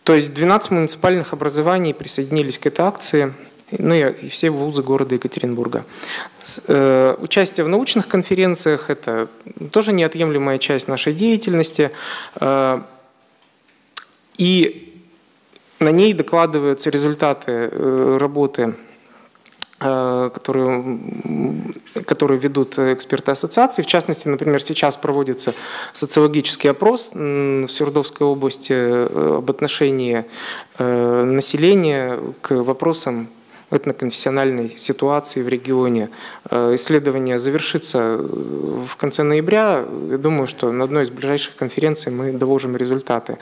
То есть 12 муниципальных образований присоединились к этой акции, ну и все вузы города Екатеринбурга. Э, участие в научных конференциях – это тоже неотъемлемая часть нашей деятельности. Э, и на ней докладываются результаты э, работы которые, которые ведут эксперты ассоциации. В частности, например, сейчас проводится социологический опрос в Свердловской области э, об отношении э, населения к вопросам этноконфессиональной ситуации в регионе. Исследование завершится в конце ноября. Я думаю, что на одной из ближайших конференций мы доложим результаты.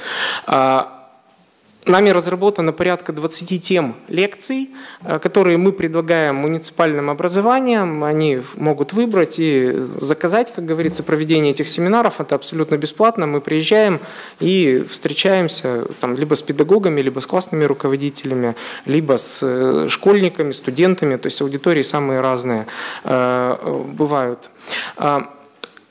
А Нами разработано порядка 20 тем лекций, э, которые мы предлагаем муниципальным образованиям. Они могут выбрать и заказать, как говорится, проведение этих семинаров. Это абсолютно бесплатно. Мы приезжаем и встречаемся там, либо с педагогами, либо с классными руководителями, либо с э, школьниками, студентами. То есть аудитории самые разные э, бывают.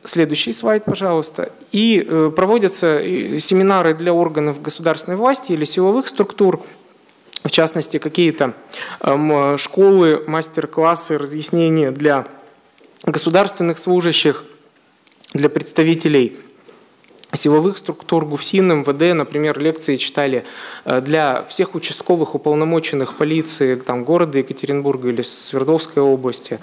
Следующий слайд, пожалуйста. И э, проводятся э, семинары для органов государственной власти или силовых структур, в частности, какие-то эм, школы, мастер-классы, разъяснения для государственных служащих, для представителей силовых структур, ГУФСИН, МВД, например, лекции читали э, для всех участковых уполномоченных полиции там, города Екатеринбурга или Свердловской области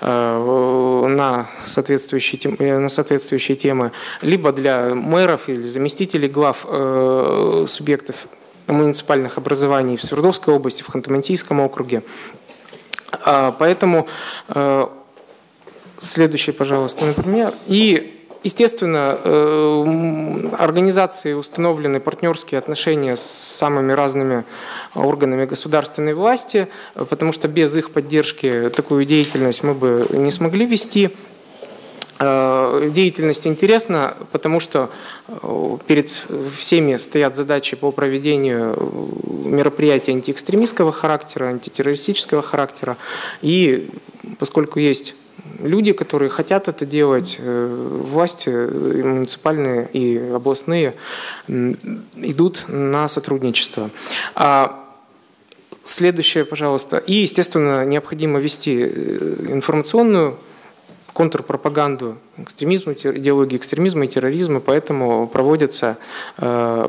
э, на соответствующие, э, на соответствующие темы, либо для мэров или заместителей глав субъектов муниципальных образований в Свердловской области, в Ханты-Мансийском округе. А, поэтому следующий, пожалуйста, например. И Естественно, э, организации установлены партнерские отношения с самыми разными органами государственной власти, потому что без их поддержки такую деятельность мы бы не смогли вести. Э, деятельность интересна, потому что э, перед всеми стоят задачи по проведению мероприятий антиэкстремистского характера, антитеррористического характера. И поскольку есть люди, которые хотят это делать, э, власти и муниципальные и областные идут на сотрудничество. А Следующее, пожалуйста. И, естественно, необходимо вести э, информационную контрпропаганду экстремизма, идеологии экстремизма и терроризма, поэтому проводятся э,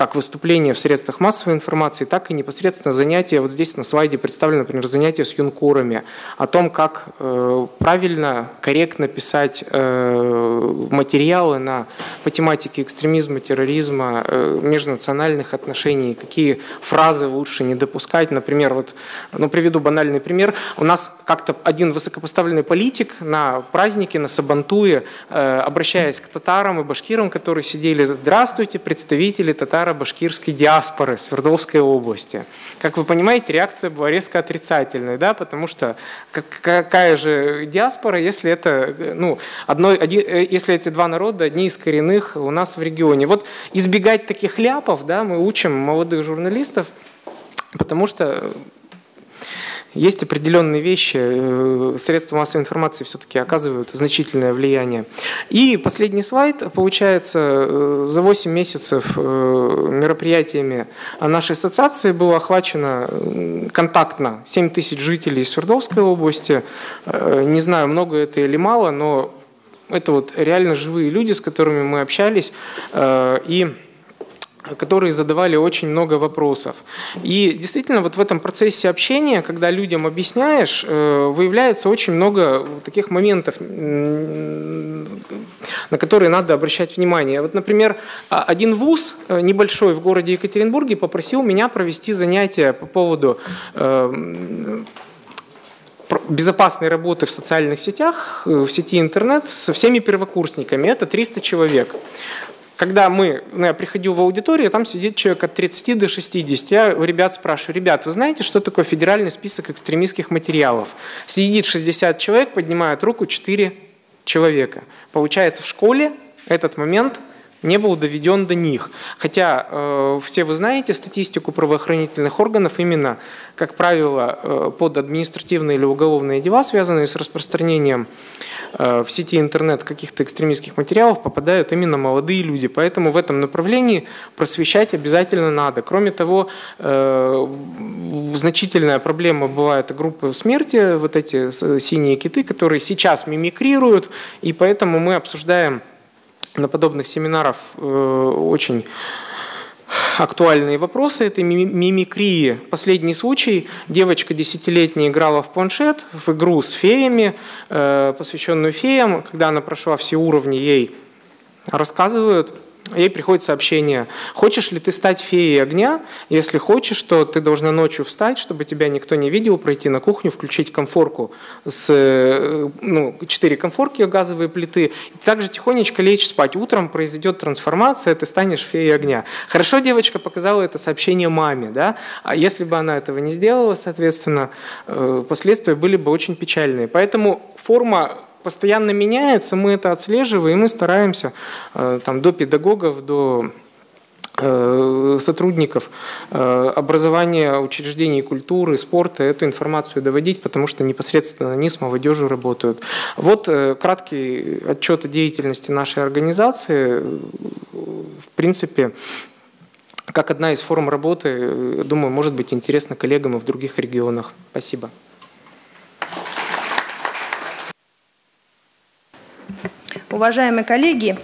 как выступления в средствах массовой информации, так и непосредственно занятия, вот здесь на слайде представлено, например, занятия с юнкорами, о том, как э, правильно, корректно писать э, материалы на, по тематике экстремизма, терроризма, э, межнациональных отношений, какие фразы лучше не допускать. Например, вот, ну, приведу банальный пример. У нас как-то один высокопоставленный политик на празднике, на Сабантуе, обращаясь к татарам и башкирам, которые сидели, здравствуйте, представители татаро башкирской диаспоры Свердловской области. Как вы понимаете, реакция была резко отрицательной, да, потому что какая же диаспора, если это, ну, одно, один, э, если эти два народа одни из коренных у нас в регионе. Вот избегать таких ляпов, да, мы учим молодых журналистов, потому что есть определенные вещи, э, средства массовой информации все-таки оказывают значительное влияние. И последний слайд. Получается, э, за 8 месяцев э, мероприятиями нашей ассоциации было охвачено контактно 7 тысяч жителей Свердловской области. Не знаю, много это или мало, но это вот реально живые люди, с которыми мы общались. И которые задавали очень много вопросов. И действительно, вот в этом процессе общения, когда людям объясняешь, э, выявляется очень много таких моментов, на которые надо обращать внимание. Вот, например, а, один вуз э, небольшой в городе Екатеринбурге попросил меня провести занятия по поводу э, безопасной работы в социальных сетях, в сети интернет со всеми первокурсниками. Это 300 человек когда мы, ну, я приходил в аудиторию, там сидит человек от 30 до 60. Я у ребят спрашиваю, ребят, вы знаете, что такое федеральный список экстремистских материалов? Сидит 60 человек, поднимает руку 4 человека. Получается, в школе этот момент не был доведен до них. Хотя э, все вы знаете статистику правоохранительных органов, именно, как правило, э, под административные или уголовные дела, связанные с распространением э, в сети интернет каких-то экстремистских материалов, попадают именно молодые люди. Поэтому в этом направлении просвещать обязательно надо. Кроме того, э, значительная проблема бывает группы смерти, вот эти синие киты, которые сейчас мимикрируют, и поэтому мы обсуждаем на подобных семинарах э, очень актуальные вопросы этой мимикрии. Последний случай. Девочка десятилетняя играла в планшет, в игру с феями, э, посвященную феям. Когда она прошла все уровни, ей рассказывают ей приходит сообщение, хочешь ли ты стать феей огня? Если хочешь, то ты должна ночью встать, чтобы тебя никто не видел, пройти на кухню, включить комфорку с, э, ну, четыре комфорки, газовые плиты, и также тихонечко лечь спать. Утром произойдет трансформация, ты станешь феей огня. Хорошо девочка показала это сообщение маме, да? а если бы она этого не сделала, соответственно, э, последствия были бы очень печальные. Поэтому форма постоянно меняется, мы это отслеживаем, и стараемся э, там, до педагогов, до э, сотрудников э, образования, учреждений культуры, спорта эту информацию доводить, потому что непосредственно они с молодежью работают. Вот краткий отчет о деятельности нашей организации. В принципе, как одна из форм работы, думаю, может быть интересно коллегам и в других регионах. Спасибо. Уважаемые коллеги,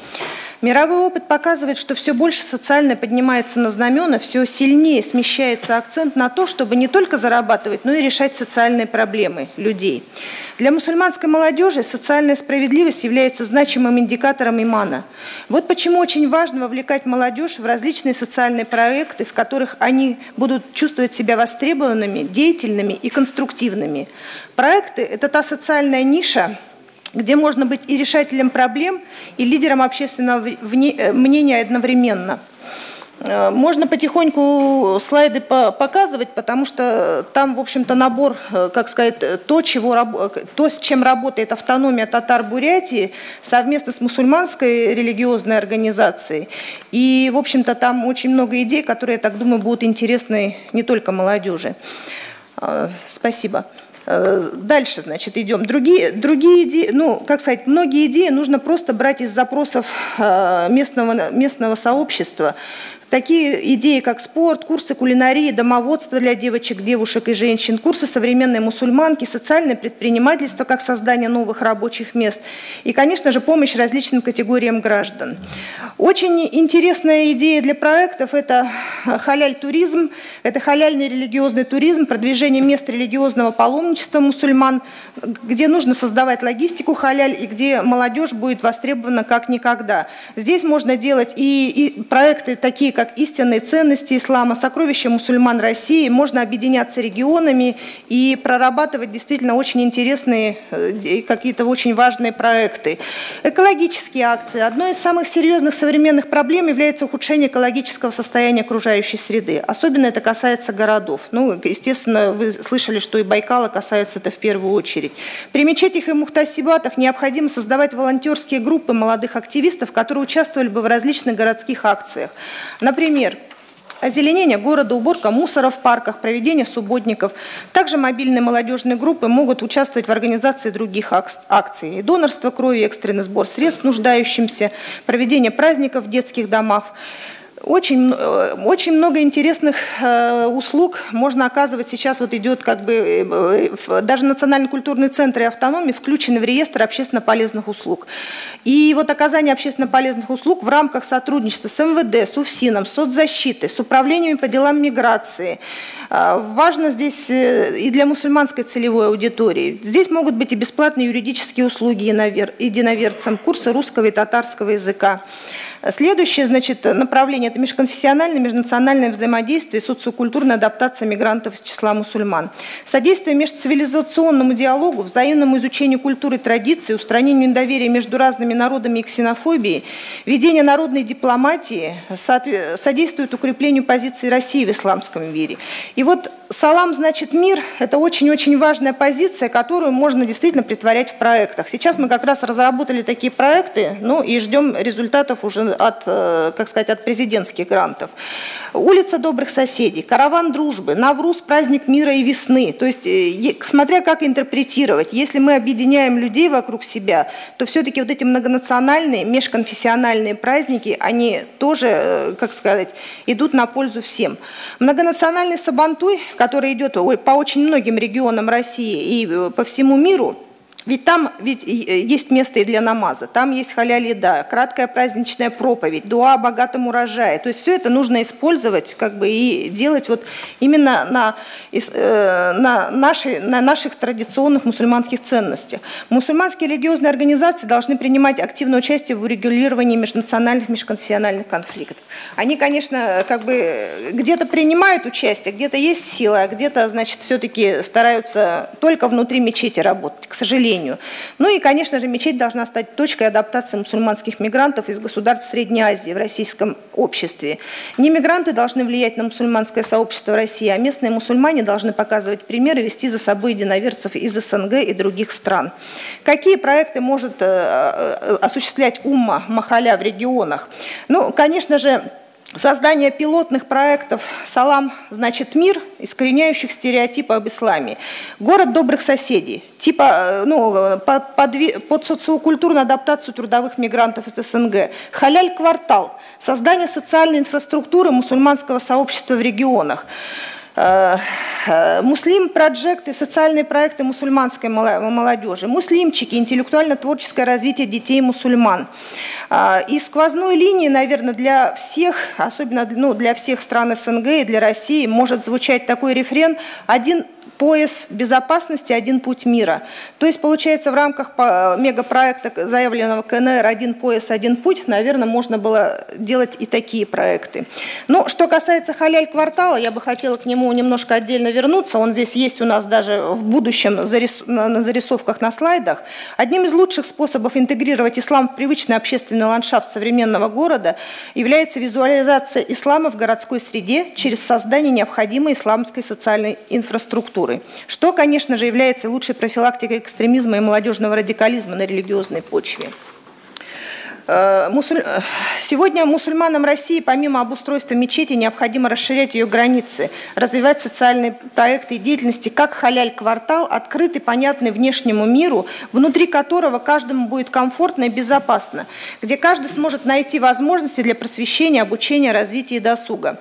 Мировой опыт показывает, что все больше социально поднимается на знамена, все сильнее смещается акцент на то, чтобы не только зарабатывать, но и решать социальные проблемы людей. Для мусульманской молодежи социальная справедливость является значимым индикатором имана. Вот почему очень важно вовлекать молодежь в различные социальные проекты, в которых они будут чувствовать себя востребованными, деятельными и конструктивными. Проекты – это та социальная ниша, где можно быть и решателем проблем, и лидером общественного э, мнения одновременно. Э, можно потихоньку слайды показывать, потому что там, в общем-то, набор, э, как сказать, то, чего, то, с чем работает автономия татар-бурятии совместно с мусульманской религиозной организацией. И, в общем-то, там очень много идей, которые, я так думаю, будут интересны не только молодежи. Спасибо. Э, дальше, значит, идем. Другие, другие идеи, ну, как сказать, многие идеи нужно просто брать из запросов э, местного, местного сообщества. Такие идеи, как спорт, курсы кулинарии, домоводство для девочек, девушек и женщин, курсы современной мусульманки, социальное предпринимательство, как создание новых рабочих мест и, конечно же, помощь различным категориям граждан. Очень интересная идея для проектов – это халяль-туризм, это халяльный религиозный туризм, продвижение мест религиозного паломничества мусульман, где нужно создавать логистику халяль и где молодежь будет востребована как никогда. Здесь можно делать и, и проекты такие, как истинные ценности ислама, сокровища мусульман России, можно объединяться регионами и прорабатывать действительно очень интересные, э, какие-то очень важные проекты. Экологические акции. Одной из самых серьезных современных проблем является ухудшение экологического состояния окружающей среды. Особенно это касается городов. Ну, естественно, вы слышали, что и Байкала касается это в первую очередь. При мечетях и мухтасибатах необходимо создавать волонтерские группы молодых активистов, которые участвовали бы в различных городских акциях. Например, Озеленение города, уборка мусора в парках, проведение субботников. Также мобильные молодежные группы могут участвовать в организации других акций. Донорство крови, экстренный сбор средств нуждающимся, проведение праздников в детских домах. Очень, э, очень много интересных э, услуг можно оказывать. Сейчас вот идет как бы э, даже Национальный культурный центр и автономии включены в реестр общественно полезных услуг. И вот оказание общественно полезных услуг в рамках сотрудничества с МВД, с УФСИНом, с соцзащитой, с управлениями по делам миграции. Важно здесь и для мусульманской целевой аудитории. Здесь могут быть и бесплатные юридические услуги единоверцам, курсы русского и татарского языка. Следующее значит, направление – это межконфессиональное, межнациональное взаимодействие, социокультурная адаптация мигрантов из числа мусульман. Содействие межцивилизационному диалогу, взаимному изучению культуры и традиций, устранению недоверия между разными народами и ксенофобии, ведение народной дипломатии содействует укреплению позиции России в исламском мире. И вот салам значит мир – это очень-очень важная позиция, которую можно действительно притворять в проектах. Сейчас мы как раз разработали такие проекты, ну и ждем результатов уже от, э, как сказать, от президентских грантов. Улица добрых соседей, караван дружбы, Навруз – праздник мира и весны. То есть, э, смотря как интерпретировать, если мы объединяем людей вокруг себя, то все-таки вот эти многонациональные, межконфессиональные праздники, они тоже, э, как сказать, идут на пользу всем. Многонациональный Сабантуй, который идет по очень многим регионам России и по всему миру, ведь там ведь э, есть место и для намаза, там есть халяли еда, краткая праздничная проповедь, дуа о богатом урожае. То есть все это нужно использовать как бы, и делать вот именно на, э, на, наши, на наших традиционных мусульманских ценностях. Мусульманские религиозные организации должны принимать активное участие в урегулировании межнациональных, межконфессиональных конфликтов. Они, конечно, как бы где-то принимают участие, где-то есть сила, а где-то, значит, все-таки стараются только внутри мечети работать, к сожалению населению. Ну и, конечно же, мечеть должна стать точкой адаптации мусульманских мигрантов из государств Средней Азии в российском обществе. Не мигранты должны влиять на мусульманское сообщество России, а местные мусульмане должны показывать примеры, вести за собой единоверцев из СНГ и других стран. Какие проекты может э, э, осуществлять умма Махаля в регионах? Ну, конечно же, Создание пилотных проектов «Салам значит мир», искореняющих стереотипы об исламе. Город добрых соседей, типа, э, ну, под, под социокультурную адаптацию трудовых мигрантов из СНГ. Халяль-квартал, создание социальной инфраструктуры мусульманского сообщества в регионах. Муслим проекты, социальные проекты мусульманской молодежи, муслимчики, интеллектуально-творческое развитие детей мусульман. Э, и сквозной линии, наверное, для всех, особенно ну, для всех стран СНГ и для России, может звучать такой рефрен «Один пояс безопасности «Один путь мира». То есть, получается, в рамках мегапроекта, заявленного КНР «Один пояс, один путь», наверное, можно было делать и такие проекты. Ну, что касается халяль-квартала, я бы хотела к нему немножко отдельно вернуться. Он здесь есть у нас даже в будущем на зарисовках на слайдах. Одним из лучших способов интегрировать ислам в привычный общественный ландшафт современного города является визуализация ислама в городской среде через создание необходимой исламской социальной инфраструктуры культуры, что, конечно же, является лучшей профилактикой экстремизма и молодежного радикализма на религиозной почве. Э, сегодня мусульманам России помимо обустройства мечети необходимо расширять ее границы, развивать социальные проекты и деятельности, как халяль-квартал, открытый, понятный внешнему миру, внутри которого каждому будет комфортно и безопасно, где каждый сможет найти возможности для просвещения, обучения, развития и досуга.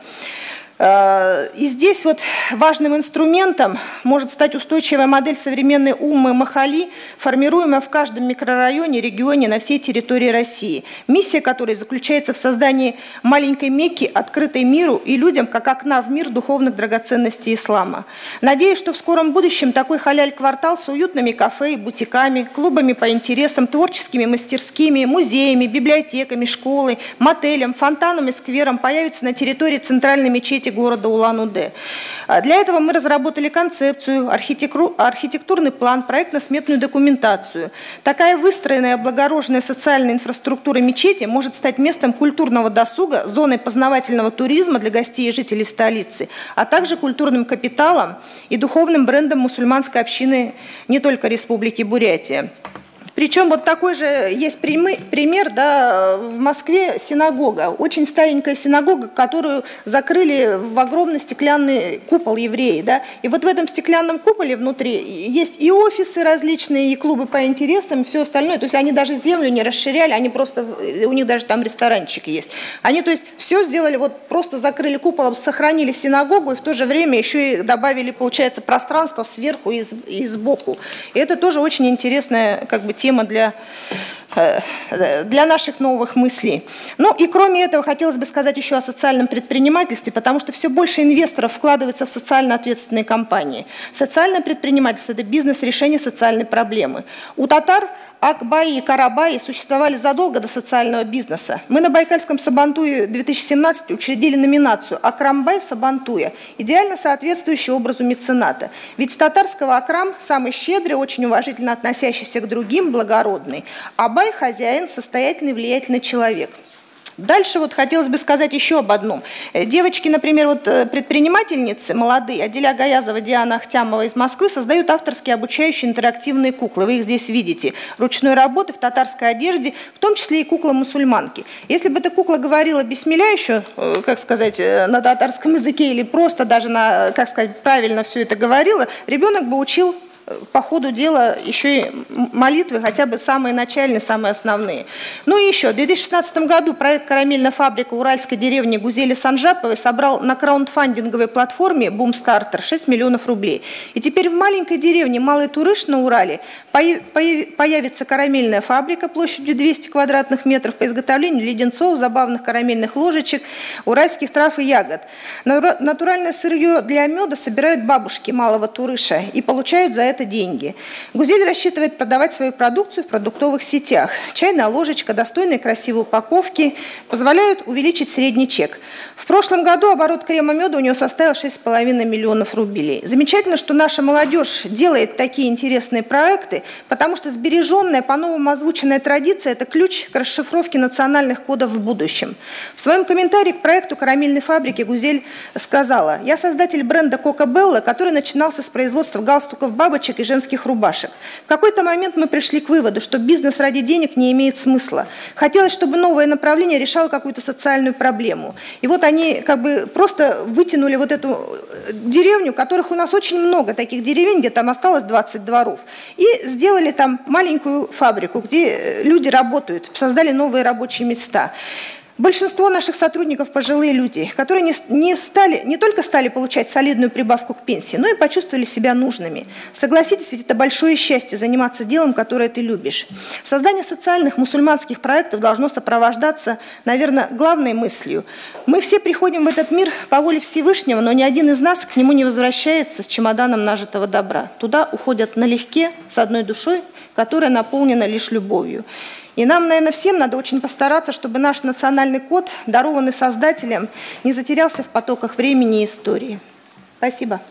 Э, и здесь вот важным инструментом может стать устойчивая модель современной уммы Махали, формируемая в каждом микрорайоне, регионе на всей территории России. Миссия которой заключается в создании маленькой Мекки, открытой миру и людям, как окна в мир духовных драгоценностей ислама. Надеюсь, что в скором будущем такой халяль-квартал с уютными кафе и бутиками, клубами по интересам, творческими мастерскими, музеями, библиотеками, школой, мотелем, фонтаном и сквером появится на территории центральной мечети университете города Улан-Удэ. А для этого мы разработали концепцию, архитектурный план, проектно-сметную документацию. Такая выстроенная облагороженная социальная инфраструктура мечети может стать местом культурного досуга, зоной познавательного туризма для гостей и жителей столицы, а также культурным капиталом и духовным брендом мусульманской общины не только Республики Бурятия. Причем вот такой же есть пример, да, в Москве синагога, очень старенькая синагога, которую закрыли в огромный стеклянный купол евреи, да, и вот в этом стеклянном куполе внутри есть и офисы различные, и клубы по интересам, и все остальное, то есть они даже землю не расширяли, они просто, у них даже там ресторанчик есть. Они, то есть, все сделали, вот просто закрыли куполом, сохранили синагогу, и в то же время еще и добавили, получается, пространство сверху и, и сбоку. И это тоже очень интересная, как бы, тема для, э, для наших новых мыслей. Ну и кроме этого хотелось бы сказать еще о социальном предпринимательстве, потому что все больше инвесторов вкладывается в социально ответственные компании. Социальное предпринимательство – это бизнес решения социальной проблемы. У татар – Акбаи и Карабаи существовали задолго до социального бизнеса. Мы на Байкальском Сабантуе 2017 учредили номинацию «Акрамбай Сабантуя», идеально соответствующую образу мецената. Ведь с татарского Акрам самый щедрый, очень уважительно относящийся к другим, благородный, а Бай – хозяин, состоятельный, влиятельный человек – Дальше вот хотелось бы сказать еще об одном. Э, девочки, например, вот э, предпринимательницы молодые, Аделя Гаязова, Диана Ахтямова из Москвы создают авторские обучающие интерактивные куклы. Вы их здесь видите. Ручной работы в татарской одежде, в том числе и кукла-мусульманки. Если бы эта кукла говорила бессмеля еще, э, как сказать, на татарском языке или просто даже на, как сказать, правильно все это говорила, ребенок бы учил по ходу дела еще и молитвы, хотя бы самые начальные, самые основные. Ну и еще, в 2016 году проект «Карамельная фабрика» уральской деревни Гузели Санжаповой собрал на краундфандинговой платформе «Бумстартер» 6 миллионов рублей. И теперь в маленькой деревне Малый Турыш на Урале появится карамельная фабрика площадью 200 квадратных метров по изготовлению леденцов, забавных карамельных ложечек, уральских трав и ягод. Натуральное сырье для меда собирают бабушки Малого Турыша и получают за это деньги. Гузель рассчитывает продавать свою продукцию в продуктовых сетях. Чайная ложечка, достойные красивые упаковки позволяют увеличить средний чек. В прошлом году оборот крема меда у него составил 6,5 миллионов рублей. Замечательно, что наша молодежь делает такие интересные проекты, потому что сбереженная, по-новому озвученная традиция – это ключ к расшифровке национальных кодов в будущем. В своем комментарии к проекту карамельной фабрики Гузель сказала, «Я создатель бренда Кока Белла, который начинался с производства галстуков бабочек и женских рубашек. В какой-то момент мы пришли к выводу, что бизнес ради денег не имеет смысла. Хотелось, чтобы новое направление решало какую-то социальную проблему. И вот они как бы просто вытянули вот эту э, деревню, которых у нас очень много таких деревень, где там осталось 20 дворов, и сделали там маленькую фабрику, где э, люди работают, создали новые рабочие места. Большинство наших сотрудников – пожилые люди, которые не, не, стали, не только стали получать солидную прибавку к пенсии, но и почувствовали себя нужными. Согласитесь, ведь это большое счастье – заниматься делом, которое ты любишь. Создание социальных мусульманских проектов должно сопровождаться, наверное, главной мыслью. Мы все приходим в этот мир по воле Всевышнего, но ни один из нас к нему не возвращается с чемоданом нажитого добра. Туда уходят налегке, с одной душой, которая наполнена лишь любовью. И нам, наверное, всем надо очень постараться, чтобы наш национальный код, дарованный Создателем, не затерялся в потоках времени и истории. Спасибо.